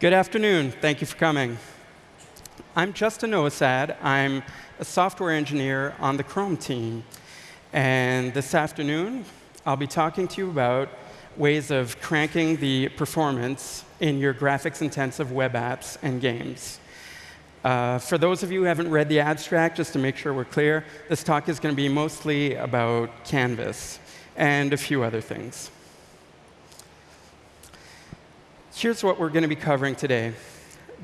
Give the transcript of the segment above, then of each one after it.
Good afternoon. Thank you for coming. I'm Justin Novosad. I'm a software engineer on the Chrome team. And this afternoon, I'll be talking to you about ways of cranking the performance in your graphics-intensive web apps and games. Uh, for those of you who haven't read the abstract, just to make sure we're clear, this talk is going to be mostly about Canvas and a few other things. Here's what we're going to be covering today.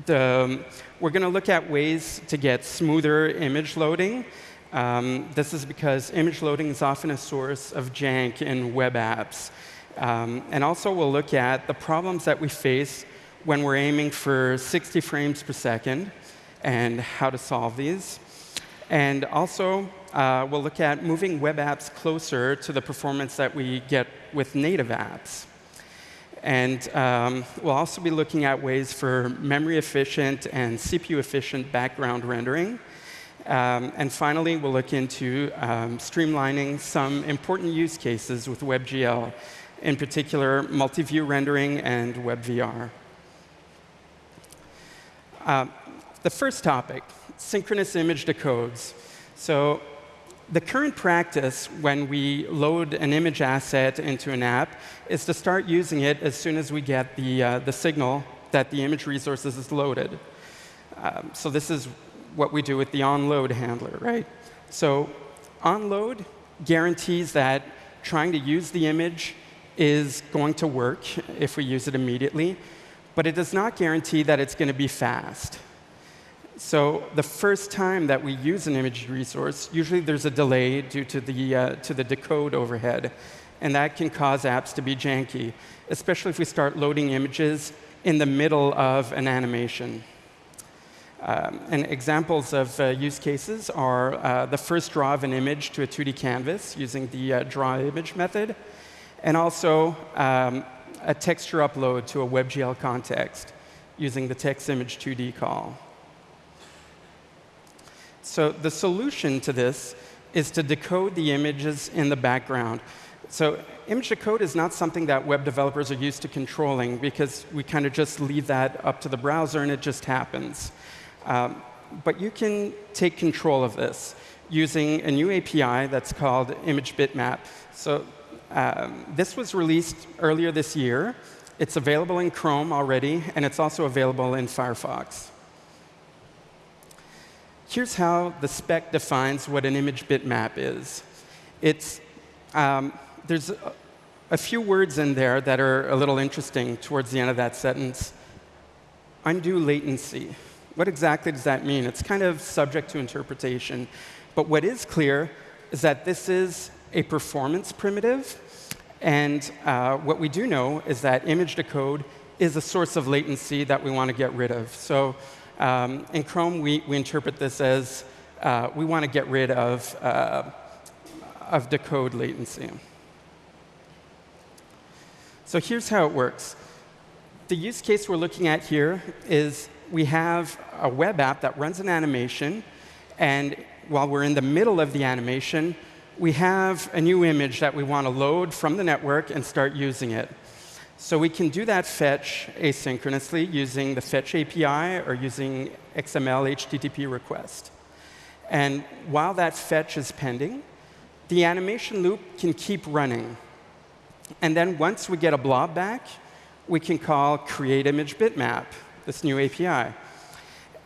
The, um, we're going to look at ways to get smoother image loading. Um, this is because image loading is often a source of jank in web apps. Um, and also, we'll look at the problems that we face when we're aiming for 60 frames per second and how to solve these. And also, uh, we'll look at moving web apps closer to the performance that we get with native apps. And um, we'll also be looking at ways for memory efficient and CPU efficient background rendering. Um, and finally, we'll look into um, streamlining some important use cases with WebGL, in particular, multi-view rendering and WebVR. Uh, the first topic, synchronous image decodes. So the current practice when we load an image asset into an app is to start using it as soon as we get the, uh, the signal that the image resources is loaded. Um, so this is what we do with the onload handler, right? So onload guarantees that trying to use the image is going to work if we use it immediately, but it does not guarantee that it's going to be fast. So the first time that we use an image resource, usually there's a delay due to the, uh, to the decode overhead. And that can cause apps to be janky, especially if we start loading images in the middle of an animation. Um, and examples of uh, use cases are uh, the first draw of an image to a 2D canvas using the uh, draw image method, and also um, a texture upload to a WebGL context using the texImage2D call. So the solution to this is to decode the images in the background. So image decode is not something that web developers are used to controlling because we kind of just leave that up to the browser and it just happens. Um, but you can take control of this using a new API that's called image bitmap. So um, this was released earlier this year. It's available in Chrome already, and it's also available in Firefox. Here's how the spec defines what an image bitmap is. It's, um, there's a, a few words in there that are a little interesting towards the end of that sentence. Undue latency. What exactly does that mean? It's kind of subject to interpretation. But what is clear is that this is a performance primitive. And uh, what we do know is that image decode is a source of latency that we want to get rid of. So um, in Chrome, we, we interpret this as uh, we want to get rid of, uh, of decode latency. So here's how it works. The use case we're looking at here is we have a web app that runs an animation, and while we're in the middle of the animation, we have a new image that we want to load from the network and start using it. So we can do that fetch asynchronously using the fetch API or using XML HTTP request. And while that fetch is pending, the animation loop can keep running. And then once we get a blob back, we can call create image bitmap, this new API.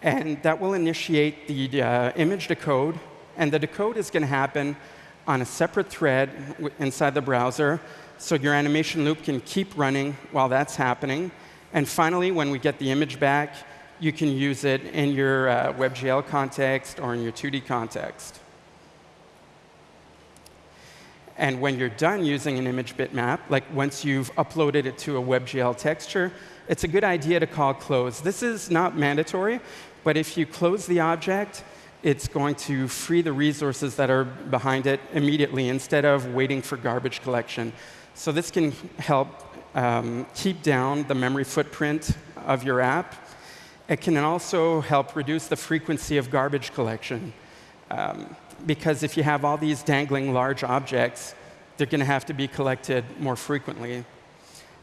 And that will initiate the uh, image decode. And the decode is going to happen on a separate thread inside the browser so your animation loop can keep running while that's happening. And finally, when we get the image back, you can use it in your uh, WebGL context or in your 2D context. And when you're done using an image bitmap, like once you've uploaded it to a WebGL texture, it's a good idea to call close. This is not mandatory, but if you close the object, it's going to free the resources that are behind it immediately instead of waiting for garbage collection. So this can help um, keep down the memory footprint of your app. It can also help reduce the frequency of garbage collection. Um, because if you have all these dangling large objects, they're going to have to be collected more frequently.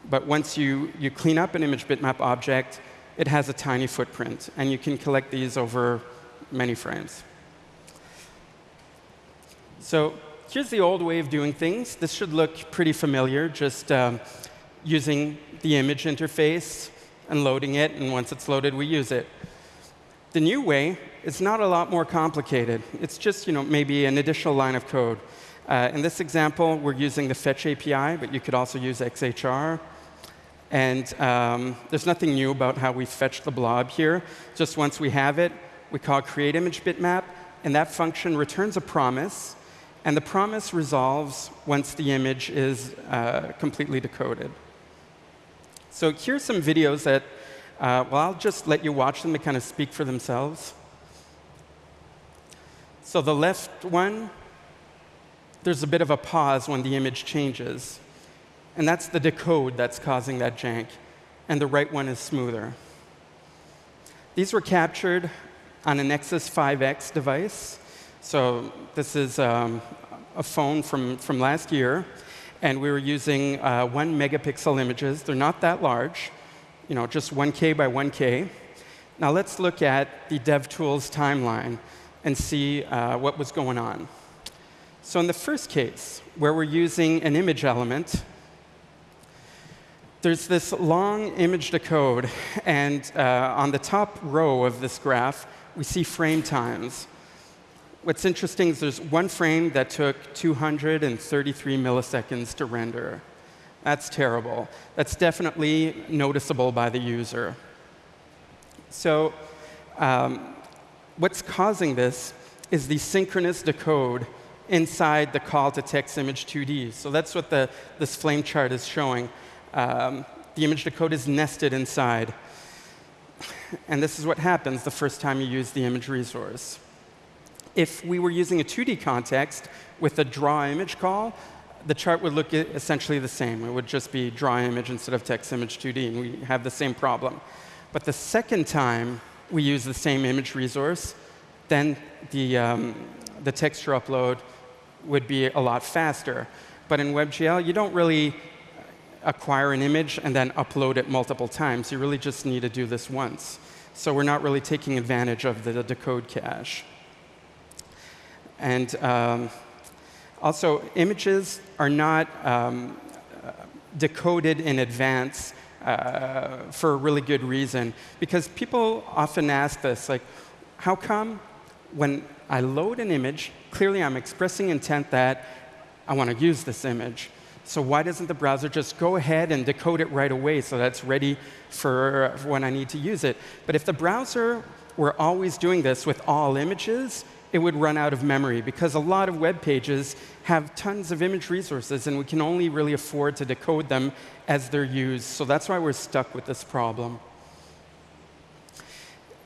But once you, you clean up an image bitmap object, it has a tiny footprint, and you can collect these over many frames. So here's the old way of doing things. This should look pretty familiar, just um, using the image interface and loading it, and once it's loaded, we use it. The new way is not a lot more complicated. It's just you know, maybe an additional line of code. Uh, in this example, we're using the Fetch API, but you could also use XHR. And um, there's nothing new about how we fetch the blob here. Just once we have it, we call create image bitmap, and that function returns a promise. And the promise resolves once the image is uh, completely decoded. So here's some videos that, uh, well, I'll just let you watch them to kind of speak for themselves. So the left one, there's a bit of a pause when the image changes. And that's the decode that's causing that jank. And the right one is smoother. These were captured on a Nexus 5X device. So this is um, a phone from, from last year and we were using uh, one megapixel images. They're not that large, you know, just 1K by 1K. Now let's look at the DevTools timeline and see uh, what was going on. So in the first case, where we're using an image element, there's this long image decode, and uh, on the top row of this graph, we see frame times what's interesting is there's one frame that took 233 milliseconds to render. That's terrible. That's definitely noticeable by the user. So um, what's causing this is the synchronous decode inside the call to texImage2D. So that's what the, this flame chart is showing. Um, the image decode is nested inside. And this is what happens the first time you use the image resource if we were using a 2D context with a draw image call, the chart would look essentially the same. It would just be draw image instead of texImage2D, and we have the same problem. But the second time we use the same image resource, then the, um, the texture upload would be a lot faster. But in WebGL, you don't really acquire an image and then upload it multiple times. You really just need to do this once. So we're not really taking advantage of the decode cache. And um, also, images are not um, decoded in advance uh, for a really good reason. Because people often ask this, like, how come when I load an image, clearly I'm expressing intent that I want to use this image. So why doesn't the browser just go ahead and decode it right away so that's ready for, for when I need to use it? But if the browser were always doing this with all images, it would run out of memory because a lot of web pages have tons of image resources and we can only really afford to decode them as they're used. So that's why we're stuck with this problem.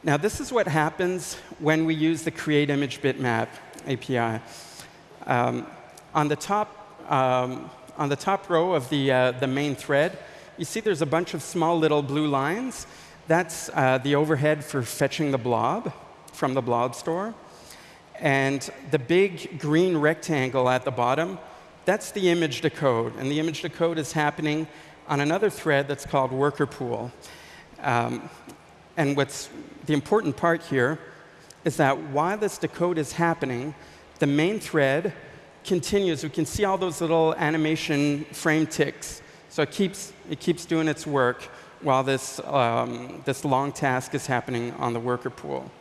Now, this is what happens when we use the create image bitmap API. Um, on, the top, um, on the top row of the, uh, the main thread, you see there's a bunch of small little blue lines. That's uh, the overhead for fetching the blob from the blob store. And the big green rectangle at the bottom, that's the image decode. And the image decode is happening on another thread that's called worker pool. Um, and what's the important part here is that while this decode is happening, the main thread continues. We can see all those little animation frame ticks. So it keeps, it keeps doing its work while this, um, this long task is happening on the worker pool.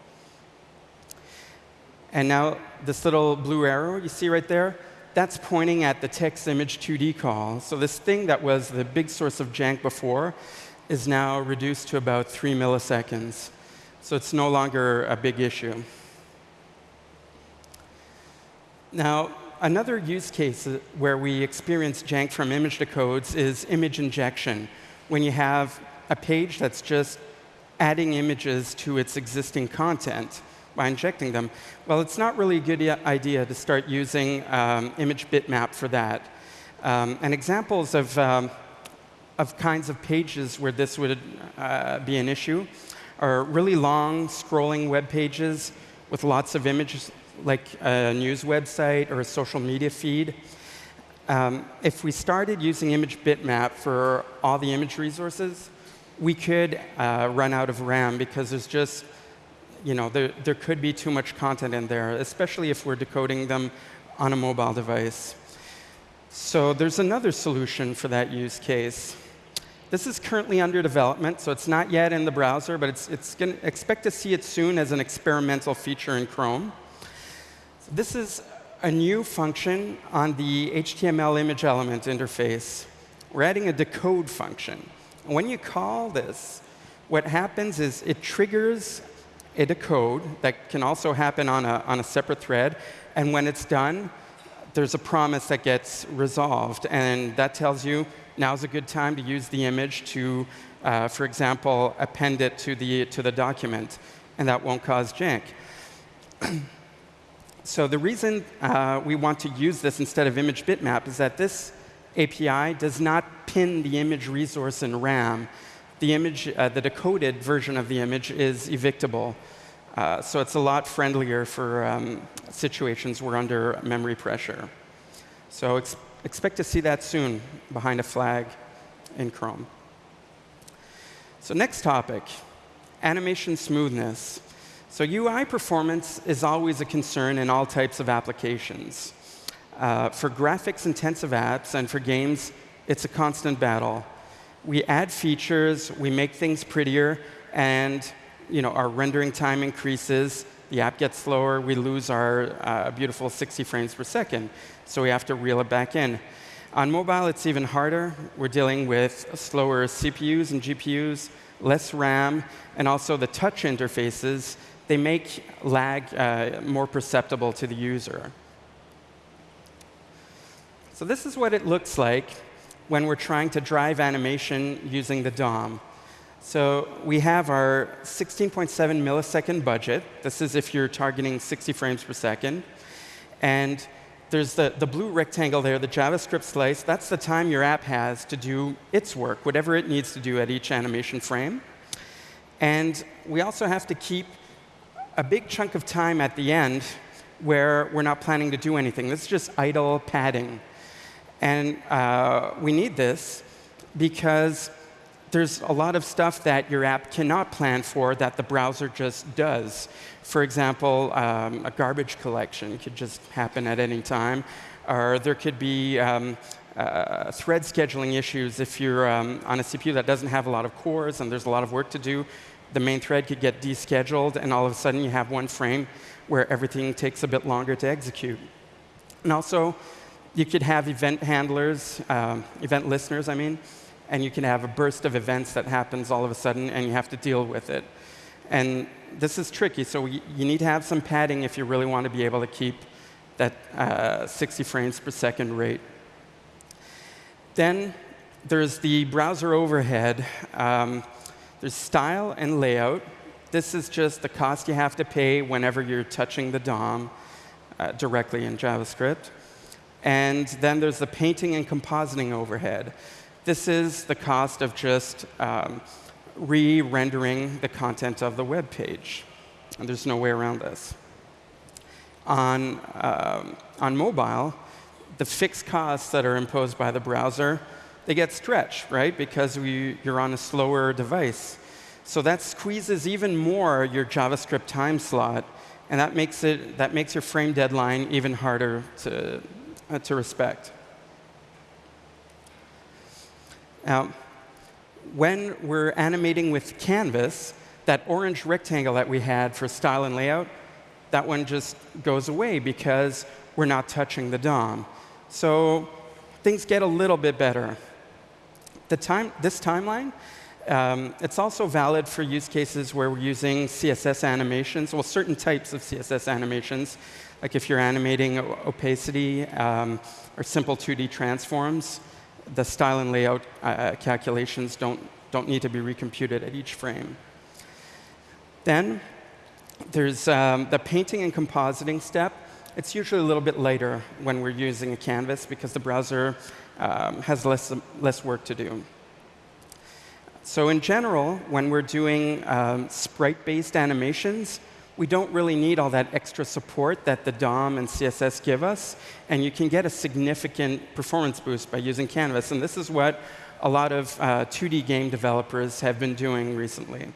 And now this little blue arrow you see right there, that's pointing at the texImage2D call. So this thing that was the big source of jank before is now reduced to about 3 milliseconds. So it's no longer a big issue. Now, another use case where we experience jank from image decodes is image injection, when you have a page that's just adding images to its existing content by injecting them. Well, it's not really a good idea to start using um, image bitmap for that. Um, and examples of, um, of kinds of pages where this would uh, be an issue are really long scrolling web pages with lots of images, like a news website or a social media feed. Um, if we started using image bitmap for all the image resources, we could uh, run out of RAM because there's just, you know, there, there could be too much content in there, especially if we're decoding them on a mobile device. So there's another solution for that use case. This is currently under development, so it's not yet in the browser, but it's, it's going to expect to see it soon as an experimental feature in Chrome. This is a new function on the HTML image element interface. We're adding a decode function. when you call this, what happens is it triggers a decode that can also happen on a, on a separate thread. And when it's done, there's a promise that gets resolved. And that tells you now's a good time to use the image to, uh, for example, append it to the, to the document. And that won't cause jank. so the reason uh, we want to use this instead of image bitmap is that this API does not pin the image resource in RAM. The image, uh, the decoded version of the image is evictable. Uh, so it's a lot friendlier for um, situations where under memory pressure. So ex expect to see that soon behind a flag in Chrome. So next topic, animation smoothness. So UI performance is always a concern in all types of applications. Uh, for graphics-intensive apps and for games, it's a constant battle. We add features, we make things prettier, and you know, our rendering time increases, the app gets slower, we lose our uh, beautiful 60 frames per second. So we have to reel it back in. On mobile, it's even harder. We're dealing with slower CPUs and GPUs, less RAM, and also the touch interfaces. They make lag uh, more perceptible to the user. So this is what it looks like when we're trying to drive animation using the DOM. So we have our 16.7 millisecond budget. This is if you're targeting 60 frames per second. And there's the, the blue rectangle there, the JavaScript slice. That's the time your app has to do its work, whatever it needs to do at each animation frame. And we also have to keep a big chunk of time at the end where we're not planning to do anything. This is just idle padding. And uh, we need this because there's a lot of stuff that your app cannot plan for that the browser just does. For example, um, a garbage collection could just happen at any time. Or there could be um, uh, thread scheduling issues if you're um, on a CPU that doesn't have a lot of cores and there's a lot of work to do. The main thread could get descheduled, and all of a sudden you have one frame where everything takes a bit longer to execute. And also, you could have event handlers, um, event listeners, I mean, and you can have a burst of events that happens all of a sudden, and you have to deal with it. And this is tricky, so you need to have some padding if you really want to be able to keep that uh, 60 frames per second rate. Then there's the browser overhead. Um, there's style and layout. This is just the cost you have to pay whenever you're touching the DOM uh, directly in JavaScript. And then there's the painting and compositing overhead. This is the cost of just um, re-rendering the content of the web page. And there's no way around this. On, um, on mobile, the fixed costs that are imposed by the browser, they get stretched, right? Because we, you're on a slower device. So that squeezes even more your JavaScript time slot, and that makes, it, that makes your frame deadline even harder to, to respect. Now, when we're animating with Canvas, that orange rectangle that we had for style and layout, that one just goes away because we're not touching the DOM. So things get a little bit better. The time, this timeline, um, it's also valid for use cases where we're using CSS animations, well, certain types of CSS animations, like if you're animating opacity um, or simple 2D transforms the style and layout uh, uh, calculations don't, don't need to be recomputed at each frame. Then there's um, the painting and compositing step. It's usually a little bit later when we're using a canvas because the browser um, has less, less work to do. So in general, when we're doing um, sprite-based animations, we don't really need all that extra support that the DOM and CSS give us. And you can get a significant performance boost by using Canvas. And this is what a lot of uh, 2D game developers have been doing recently,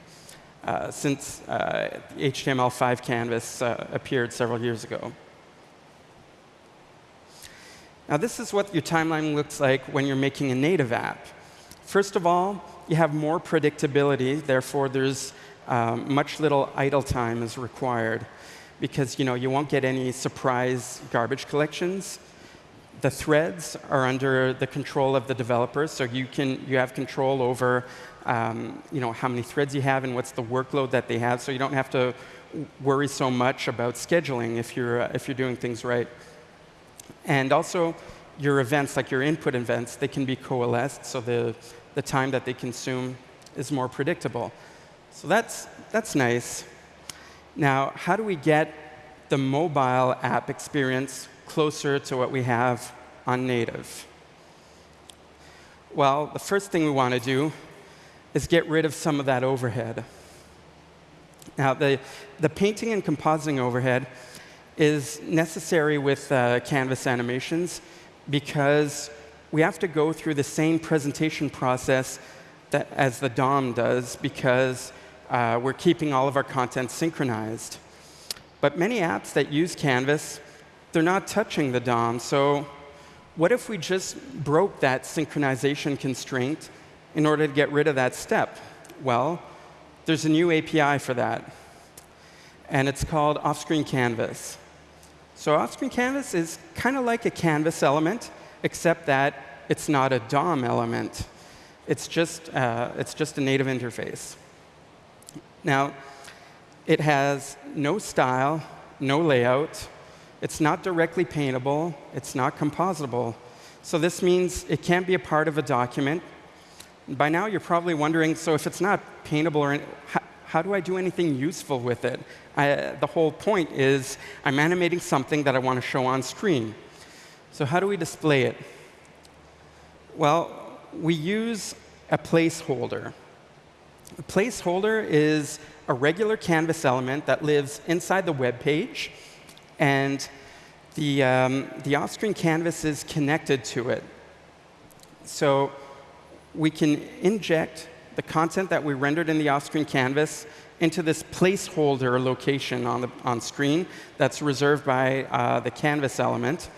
uh, since uh, HTML5 canvas uh, appeared several years ago. Now, this is what your timeline looks like when you're making a native app. First of all, you have more predictability, therefore there's um, much little idle time is required because you know you won't get any surprise garbage collections. The threads are under the control of the developers, so you can you have control over um, you know how many threads you have and what's the workload that they have, so you don't have to worry so much about scheduling if you're uh, if you're doing things right. And also, your events, like your input events, they can be coalesced, so the, the time that they consume is more predictable. So that's, that's nice. Now, how do we get the mobile app experience closer to what we have on native? Well, the first thing we want to do is get rid of some of that overhead. Now, the, the painting and compositing overhead is necessary with uh, Canvas animations because we have to go through the same presentation process that, as the DOM does because uh, we're keeping all of our content synchronized. But many apps that use Canvas, they're not touching the DOM. So what if we just broke that synchronization constraint in order to get rid of that step? Well, there's a new API for that. And it's called Off-Screen Canvas. So off-screen canvas is kind of like a canvas element, except that it's not a DOM element. It's just, uh, it's just a native interface. Now, it has no style, no layout. It's not directly paintable. It's not compositable. So this means it can't be a part of a document. By now, you're probably wondering, so if it's not paintable, or how, how do I do anything useful with it? I, the whole point is I'm animating something that I want to show on screen. So how do we display it? Well, we use a placeholder. A placeholder is a regular canvas element that lives inside the web page, and the, um, the off-screen canvas is connected to it. So we can inject the content that we rendered in the off-screen canvas into this placeholder location on, the, on screen that's reserved by uh, the canvas element.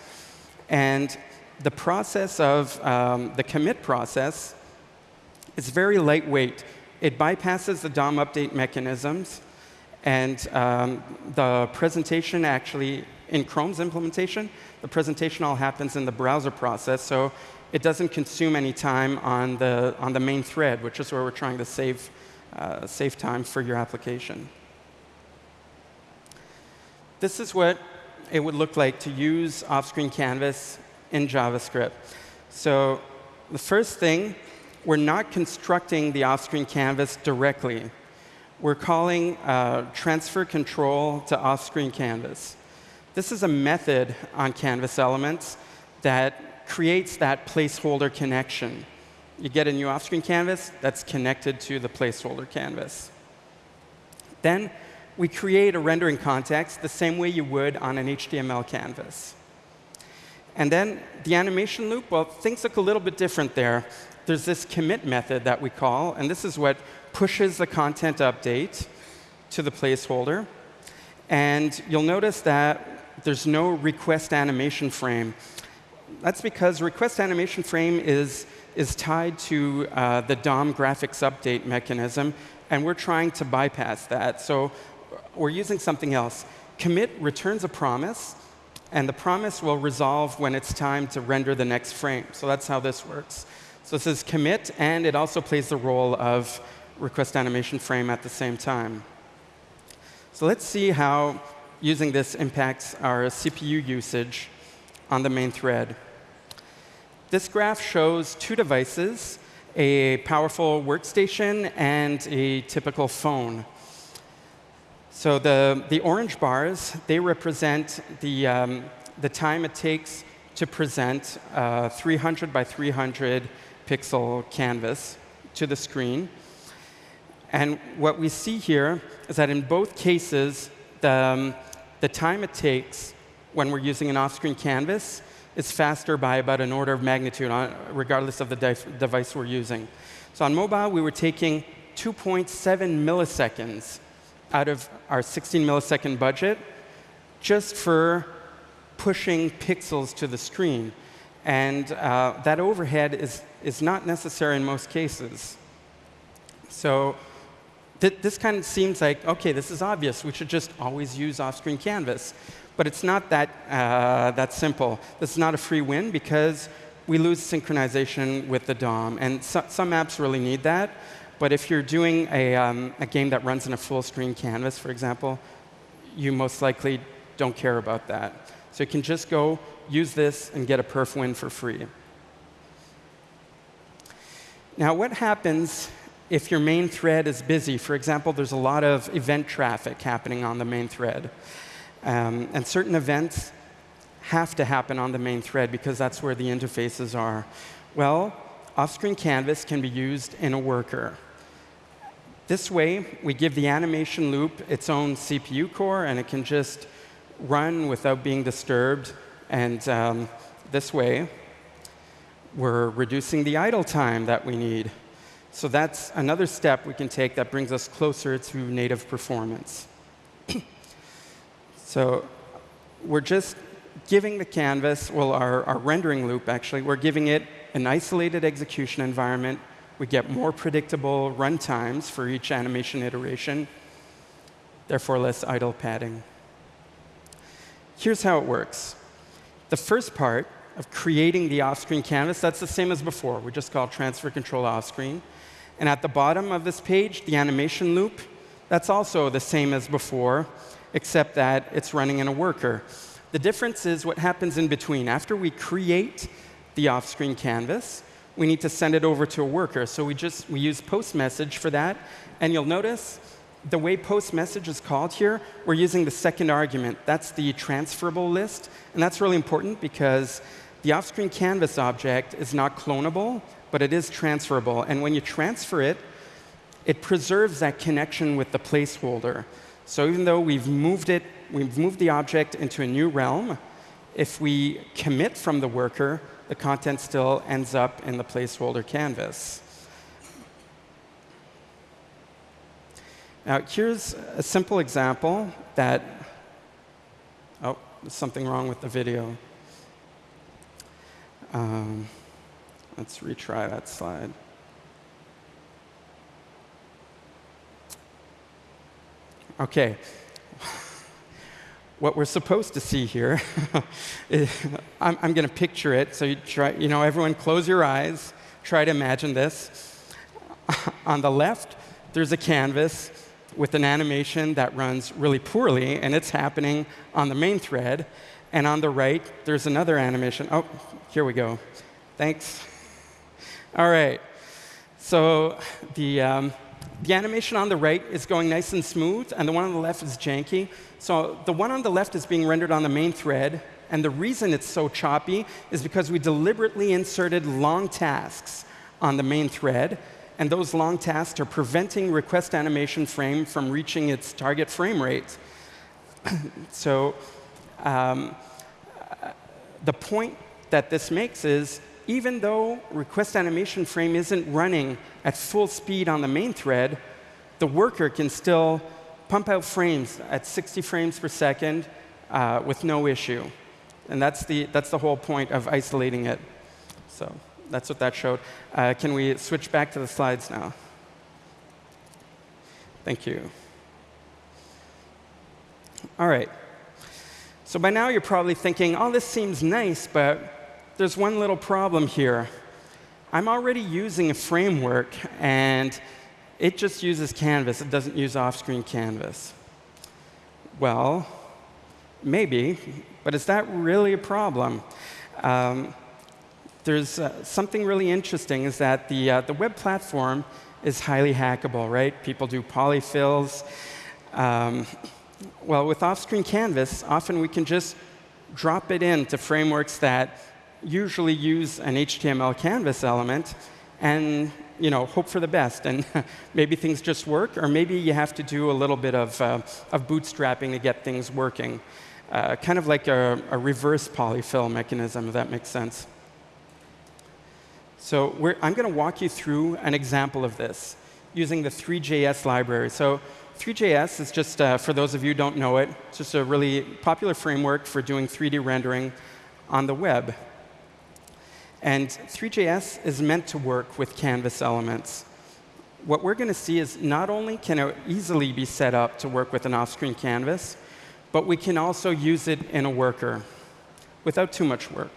And the process of um, the commit process is very lightweight. It bypasses the DOM update mechanisms. And um, the presentation actually, in Chrome's implementation, the presentation all happens in the browser process. So it doesn't consume any time on the, on the main thread, which is where we're trying to save uh, save time for your application. This is what it would look like to use off-screen canvas in JavaScript. So the first thing, we're not constructing the off-screen canvas directly. We're calling uh, transfer control to off-screen canvas. This is a method on canvas elements that creates that placeholder connection you get a new off-screen canvas that's connected to the placeholder canvas. Then we create a rendering context the same way you would on an HTML canvas. And then the animation loop, well, things look a little bit different there. There's this commit method that we call, and this is what pushes the content update to the placeholder. And you'll notice that there's no request animation frame. That's because request animation frame is is tied to uh, the DOM graphics update mechanism, and we're trying to bypass that. So we're using something else. Commit returns a promise, and the promise will resolve when it's time to render the next frame. So that's how this works. So this is commit, and it also plays the role of request animation frame at the same time. So let's see how using this impacts our CPU usage on the main thread. This graph shows two devices, a powerful workstation and a typical phone. So the, the orange bars, they represent the, um, the time it takes to present a 300 by 300 pixel canvas to the screen. And what we see here is that in both cases, the, um, the time it takes when we're using an off-screen canvas is faster by about an order of magnitude, on, regardless of the device we're using. So on mobile, we were taking 2.7 milliseconds out of our 16 millisecond budget just for pushing pixels to the screen. And uh, that overhead is, is not necessary in most cases. So th this kind of seems like, OK, this is obvious. We should just always use off-screen canvas. But it's not that, uh, that simple. This is not a free win because we lose synchronization with the DOM. And so, some apps really need that. But if you're doing a, um, a game that runs in a full screen canvas, for example, you most likely don't care about that. So you can just go use this and get a perf win for free. Now, what happens if your main thread is busy? For example, there's a lot of event traffic happening on the main thread. Um, and certain events have to happen on the main thread because that's where the interfaces are. Well, off-screen canvas can be used in a worker. This way, we give the animation loop its own CPU core, and it can just run without being disturbed. And um, this way, we're reducing the idle time that we need. So that's another step we can take that brings us closer to native performance. So we're just giving the canvas, well, our, our rendering loop, actually, we're giving it an isolated execution environment. We get more predictable run times for each animation iteration, therefore less idle padding. Here's how it works. The first part of creating the off-screen canvas, that's the same as before. We just call transfer control off-screen. And at the bottom of this page, the animation loop, that's also the same as before except that it's running in a worker. The difference is what happens in between. After we create the off-screen canvas, we need to send it over to a worker. So we just we use post message for that. And you'll notice the way post message is called here, we're using the second argument. That's the transferable list. And that's really important because the off-screen canvas object is not clonable, but it is transferable. And when you transfer it, it preserves that connection with the placeholder. So even though we've moved it, we've moved the object into a new realm, if we commit from the worker, the content still ends up in the placeholder canvas. Now, here's a simple example that, oh, there's something wrong with the video. Um, let's retry that slide. OK, what we're supposed to see here, is, I'm, I'm going to picture it. So you try, you know, everyone close your eyes. Try to imagine this. On the left, there's a canvas with an animation that runs really poorly, and it's happening on the main thread. And on the right, there's another animation. Oh, here we go. Thanks. All right. So the, um, the animation on the right is going nice and smooth, and the one on the left is janky. So the one on the left is being rendered on the main thread, and the reason it's so choppy is because we deliberately inserted long tasks on the main thread, and those long tasks are preventing request animation frame from reaching its target frame rate. so um, the point that this makes is even though request animation frame isn't running at full speed on the main thread, the worker can still pump out frames at 60 frames per second uh, with no issue. And that's the, that's the whole point of isolating it. So that's what that showed. Uh, can we switch back to the slides now? Thank you. All right. So by now, you're probably thinking, oh, this seems nice, but there's one little problem here. I'm already using a framework, and it just uses Canvas. It doesn't use off-screen Canvas. Well, maybe, but is that really a problem? Um, there's uh, something really interesting is that the, uh, the web platform is highly hackable, right? People do polyfills. Um, well, with off-screen Canvas, often we can just drop it into frameworks that usually use an HTML canvas element and you know, hope for the best. And maybe things just work, or maybe you have to do a little bit of, uh, of bootstrapping to get things working. uh, kind of like a, a, reverse polyfill mechanism, if that makes sense. So I'm going to walk you through an example of this using the 3JS library. So 3JS is just, uh, for those of you who don't know it, it's just a really popular framework for doing 3D rendering on the web. And 3JS is meant to work with canvas elements. What we're going to see is not only can it easily be set up to work with an off-screen canvas, but we can also use it in a worker without too much work.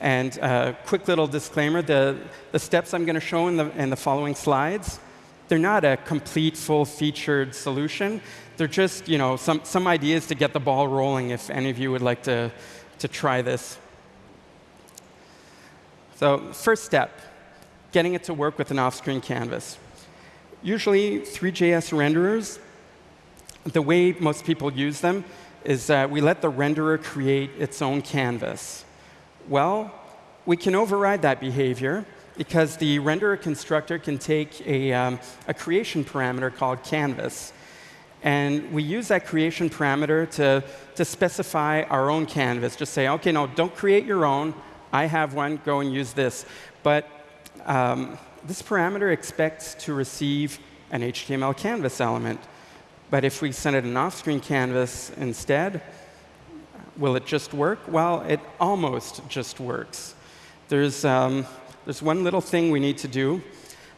And a uh, quick little disclaimer, the, the steps I'm going to show in the, in the following slides, they're not a complete, full-featured solution. They're just you know, some, some ideas to get the ball rolling if any of you would like to, to try this. So first step, getting it to work with an off-screen canvas. Usually, Three.js renderers, the way most people use them is that we let the renderer create its own canvas. Well, we can override that behavior because the renderer constructor can take a, um, a creation parameter called canvas. And we use that creation parameter to, to specify our own canvas. Just say, OK, no, don't create your own. I have one, go and use this. But um, this parameter expects to receive an HTML canvas element. But if we send it an off-screen canvas instead, will it just work? Well, it almost just works. There's, um, there's one little thing we need to do.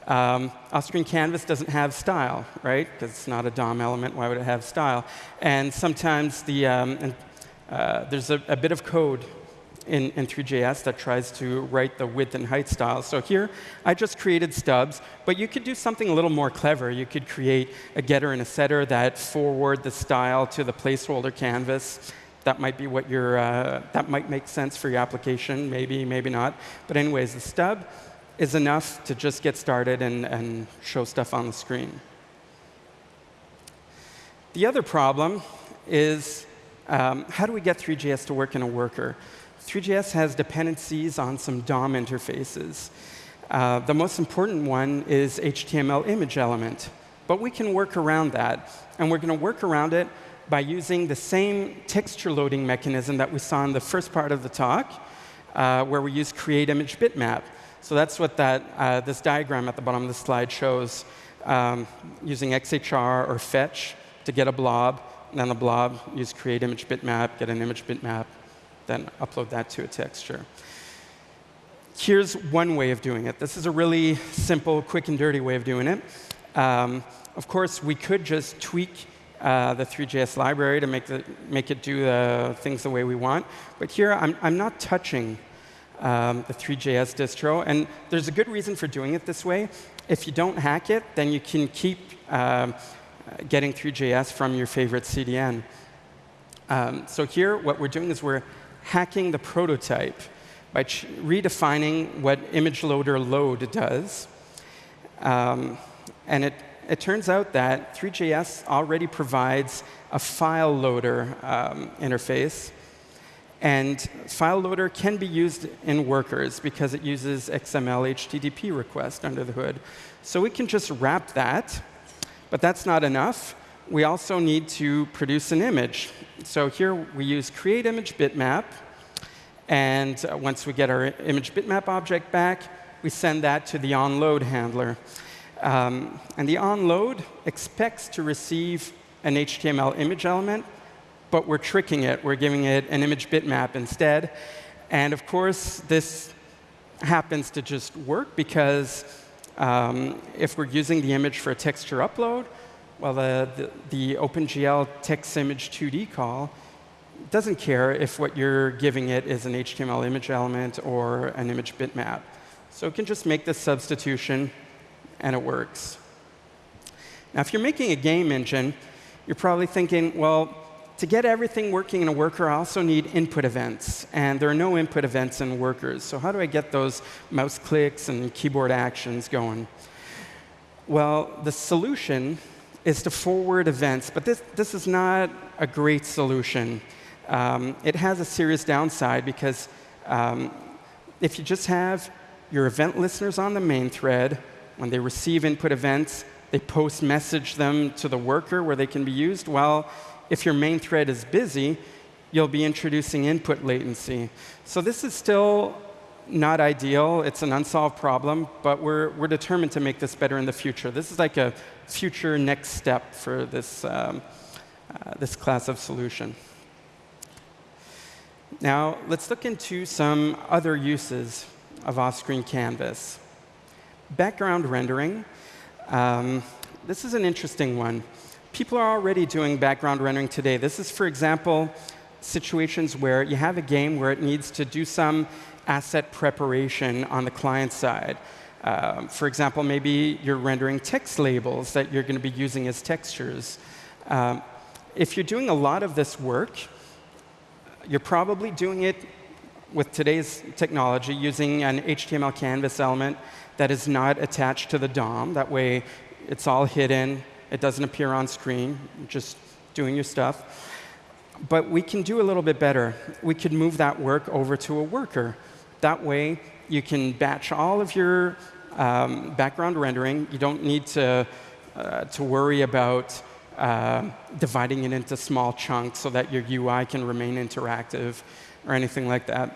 Um, off-screen canvas doesn't have style, right? Because it's not a DOM element. Why would it have style? And sometimes the, um, and, uh, there's a, a, bit of code in, in Three.js that tries to write the width and height styles. So here, I just created stubs. But you could do something a little more clever. You could create a getter and a setter that forward the style to the placeholder canvas. That might be what your, uh, that might make sense for your application, maybe, maybe not. But anyways, the stub is enough to just get started and, and show stuff on the screen. The other problem is um, how do we get Three.js to work in a worker? Three.js has dependencies on some DOM interfaces. Uh, the most important one is HTML image element. But we can work around that. And we're going to work around it by using the same texture loading mechanism that we saw in the first part of the talk, uh, where we use create image bitmap. So that's what that, uh, this diagram at the bottom of the slide shows, um, using XHR or fetch to get a blob, and then the blob, use create image bitmap, get an image bitmap, then upload that to a texture. Here's one way of doing it. This is a really simple, quick and dirty way of doing it. Um, of course, we could just tweak uh, the Three.js library to make, the, make it do the things the way we want. But here, I'm, I'm not touching um, the Three.js distro. And there's a good reason for doing it this way. If you don't hack it, then you can keep um, getting Three.js from your favorite CDN. Um, so here, what we're doing is we're hacking the prototype by redefining what image loader load does. Um, and it, it turns out that 3JS already provides a file loader um, interface. And file loader can be used in workers because it uses XML HTTP request under the hood. So we can just wrap that. But that's not enough. We also need to produce an image. So here we use create image bitmap. And uh, once we get our image bitmap object back, we send that to the onload handler. Um, and the onload expects to receive an HTML image element, but we're tricking it. We're giving it an image bitmap instead. And of course, this happens to just work because um, if we're using the image for a texture upload, well, the, the, the OpenGL texImage2D call doesn't care if what you're giving it is an HTML image element or an image bitmap. So it can just make this substitution, and it works. Now, if you're making a game engine, you're probably thinking, well, to get everything working in a worker, I also need input events. And there are no input events in workers. So how do I get those mouse clicks and keyboard actions going? Well, the solution is to forward events. But this, this is not a great solution. Um, it has a serious downside because um, if you just have your event listeners on the main thread, when they receive input events, they post message them to the worker where they can be used. Well, if your main thread is busy, you'll be introducing input latency. So this is still not ideal. It's an unsolved problem, but we're, we're determined to make this better in the future. This is like a future next step for this, um, uh, this class of solution. Now, let's look into some other uses of off-screen canvas. Background rendering. Um, this is an interesting one. People are already doing background rendering today. This is, for example, situations where you have a game where it needs to do some asset preparation on the client side. Um, for example, maybe you're rendering text labels that you're going to be using as textures. Um, if you're doing a lot of this work, you're probably doing it with today's technology using an HTML canvas element that is not attached to the DOM. That way, it's all hidden. It doesn't appear on screen, just doing your stuff. But we can do a little bit better. We could move that work over to a worker. That way, you can batch all of your um, background rendering. You don't need to, uh, to worry about uh, dividing it into small chunks so that your UI can remain interactive or anything like that.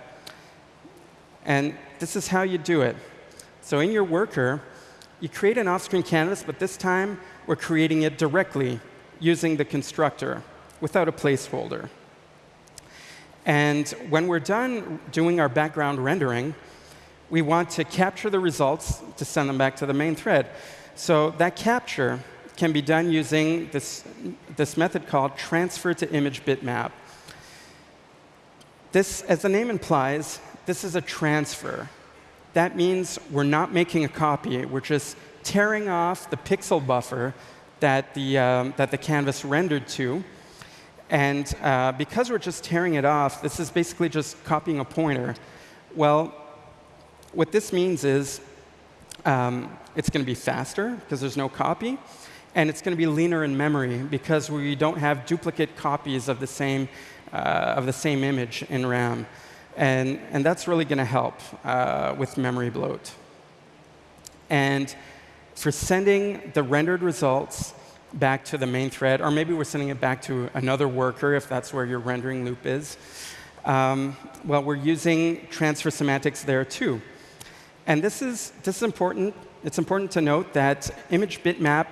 And this is how you do it. So in your worker, you create an off-screen canvas, but this time we're creating it directly using the constructor without a placeholder. And when we're done doing our background rendering, we want to capture the results to send them back to the main thread. So that capture can be done using this, this method called transfer to image bitmap. This, as the name implies, this is a transfer. That means we're not making a copy. We're just tearing off the pixel buffer that the, um, that the canvas rendered to. And uh, because we're just tearing it off, this is basically just copying a pointer. Well, what this means is um, it's going to be faster because there's no copy and it's going to be leaner in memory because we don't have duplicate copies of the same, uh, of the same image in RAM. And, and that's really going to help uh, with memory bloat. And for sending the rendered results back to the main thread, or maybe we're sending it back to another worker if that's where your rendering loop is, um, well, we're using transfer semantics there too. And this is, this is important. It's important to note that image bitmap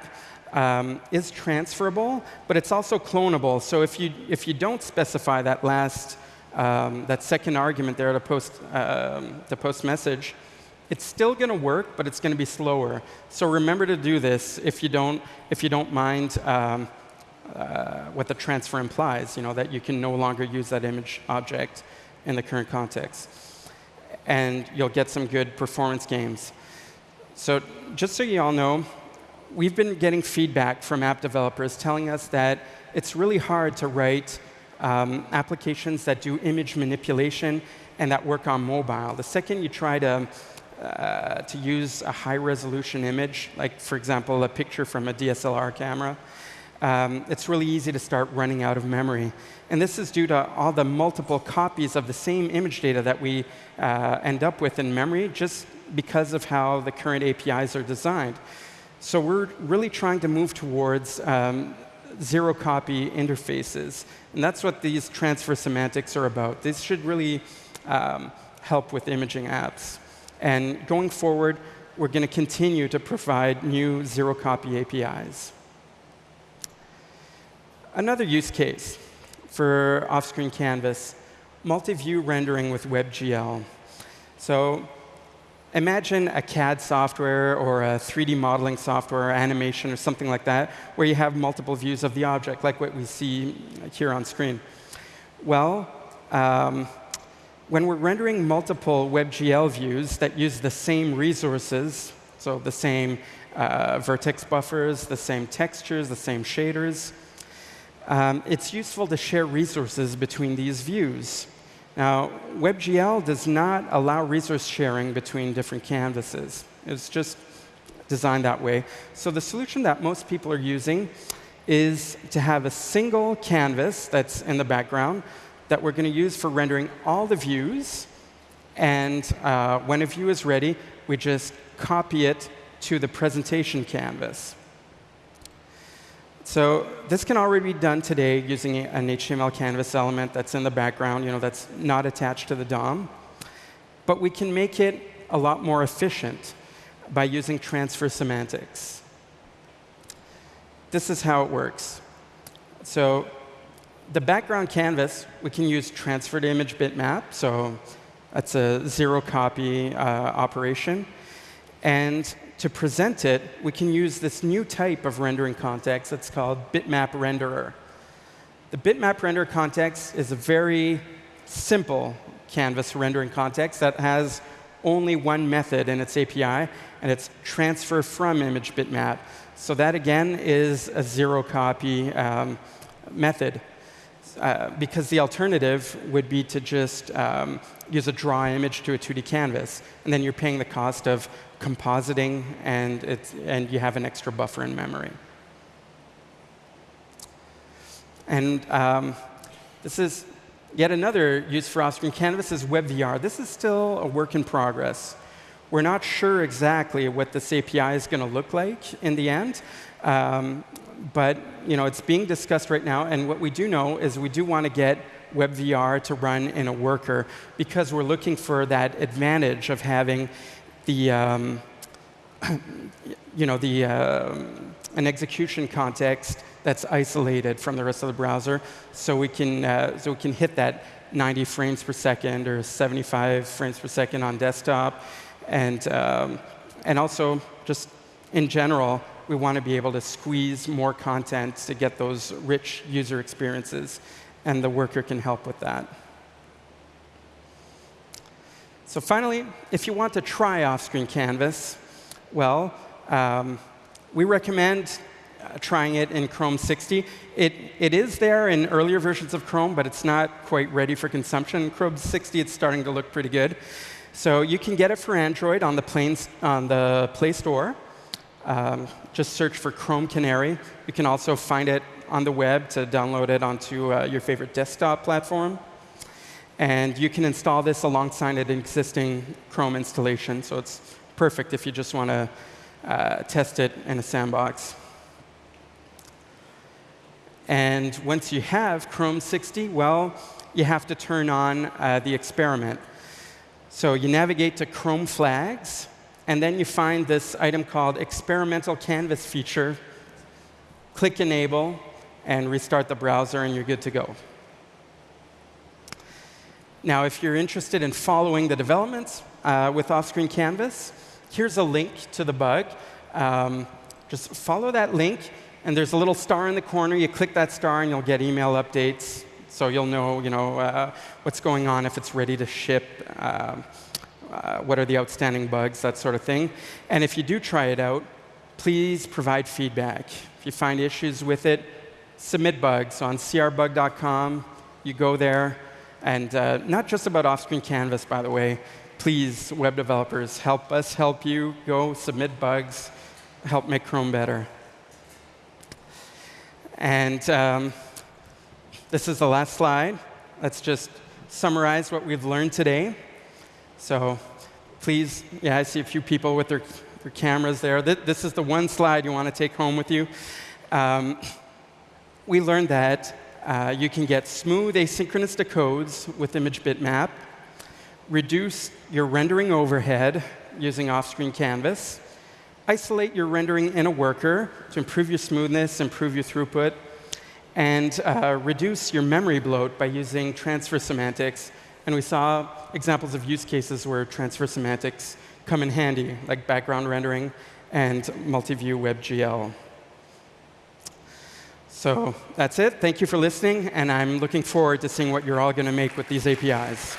um, is transferable, but it's also clonable. So if you, if you don't specify that last, um, that second argument there to post, um, the post message, it's still going to work, but it's going to be slower. So remember to do this if you don't, if you don't mind um, uh, what the transfer implies, you know, that you can no longer use that image object in the current context. And you'll get some good performance gains. So just so you all know, we've been getting feedback from app developers telling us that it's really hard to write um, applications that do image manipulation and that work on mobile. The second you try to, uh, to use a high resolution image, like for example, a picture from a DSLR camera, um, it's really easy to start running out of memory. And this is due to all the multiple copies of the same image data that we uh, end up with in memory just because of how the current APIs are designed. So we're really trying to move towards um, zero copy interfaces. And that's what these transfer semantics are about. This should really um, help with imaging apps. And going forward, we're going to continue to provide new zero copy APIs. Another use case for off-screen canvas, multi-view rendering with WebGL. So Imagine a CAD software or a 3D modeling software or animation or something like that, where you have multiple views of the object, like what we see here on screen. Well, um, when we're rendering multiple WebGL views that use the same resources, so the same uh, vertex buffers, the same textures, the same shaders, um, it's useful to share resources between these views. Now, WebGL does not allow resource sharing between different canvases. It's just designed that way. So the solution that most people are using is to have a single canvas that's in the background that we're going to use for rendering all the views. And uh, when a view is ready, we just copy it to the presentation canvas. So this can already be done today using an HTML canvas element that's in the background, you know, that's not attached to the DOM. But we can make it a lot more efficient by using transfer semantics. This is how it works. So the background canvas, we can use transfer to image bitmap. So that's a zero copy uh, operation. And to present it, we can use this new type of rendering context that's called bitmap renderer. The bitmap render context is a very simple canvas rendering context that has only one method in its API, and it's transfer from image bitmap. So that, again, is a zero copy um, method. Uh, because the alternative would be to just um, use a draw image to a 2D canvas. And then you're paying the cost of compositing, and, it's, and you have an extra buffer in memory. And um, this is yet another use for off-screen canvas is WebVR. This is still a work in progress. We're not sure exactly what this API is going to look like in the end. Um, but you know, it's being discussed right now. And what we do know is we do want to get WebVR to run in a worker because we're looking for that advantage of having the, um, you know, the, uh, an execution context that's isolated from the rest of the browser, so we can, uh, so we can hit that 90 frames per second or 75 frames per second on desktop, and, um, and also just in general, we want to be able to squeeze more content to get those rich user experiences, and the worker can help with that. So finally, if you want to try off-screen Canvas, well, um, we recommend uh, trying it in Chrome 60. It, it is there in earlier versions of Chrome, but it's not quite ready for consumption. Chrome 60, it's starting to look pretty good. So you can get it for Android on the, planes, on the Play Store. Um, just search for Chrome Canary. You can also find it on the web to download it onto uh, your favorite desktop platform. And you can install this alongside an existing Chrome installation. So it's perfect if you just want to uh, test it in a sandbox. And once you have Chrome 60, well, you have to turn on uh, the experiment. So you navigate to Chrome flags. And then you find this item called experimental canvas feature. Click enable and restart the browser, and you're good to go. Now, if you're interested in following the developments uh, with off-screen canvas, here's a link to the bug. Um, just follow that link, and there's a little star in the corner. You click that star, and you'll get email updates. So you'll know, you know uh, what's going on if it's ready to ship. Uh, uh, what are the outstanding bugs, that sort of thing. And if you do try it out, please provide feedback. If you find issues with it, submit bugs. On crbug.com, you go there. And uh, not just about off-screen canvas, by the way. Please, web developers, help us help you. Go submit bugs, help make Chrome better. And um, this is the last slide. Let's just summarize what we've learned today. So please, yeah, I see a few people with their, their cameras there. This is the one slide you want to take home with you. Um, we learned that uh, you can get smooth asynchronous decodes with image bitmap, reduce your rendering overhead using off-screen canvas, isolate your rendering in a worker to improve your smoothness, improve your throughput, and uh, reduce your memory bloat by using transfer semantics and we saw examples of use cases where transfer semantics come in handy, like background rendering and multi-view WebGL. So that's it. Thank you for listening, and I'm looking forward to seeing what you're all going to make with these APIs.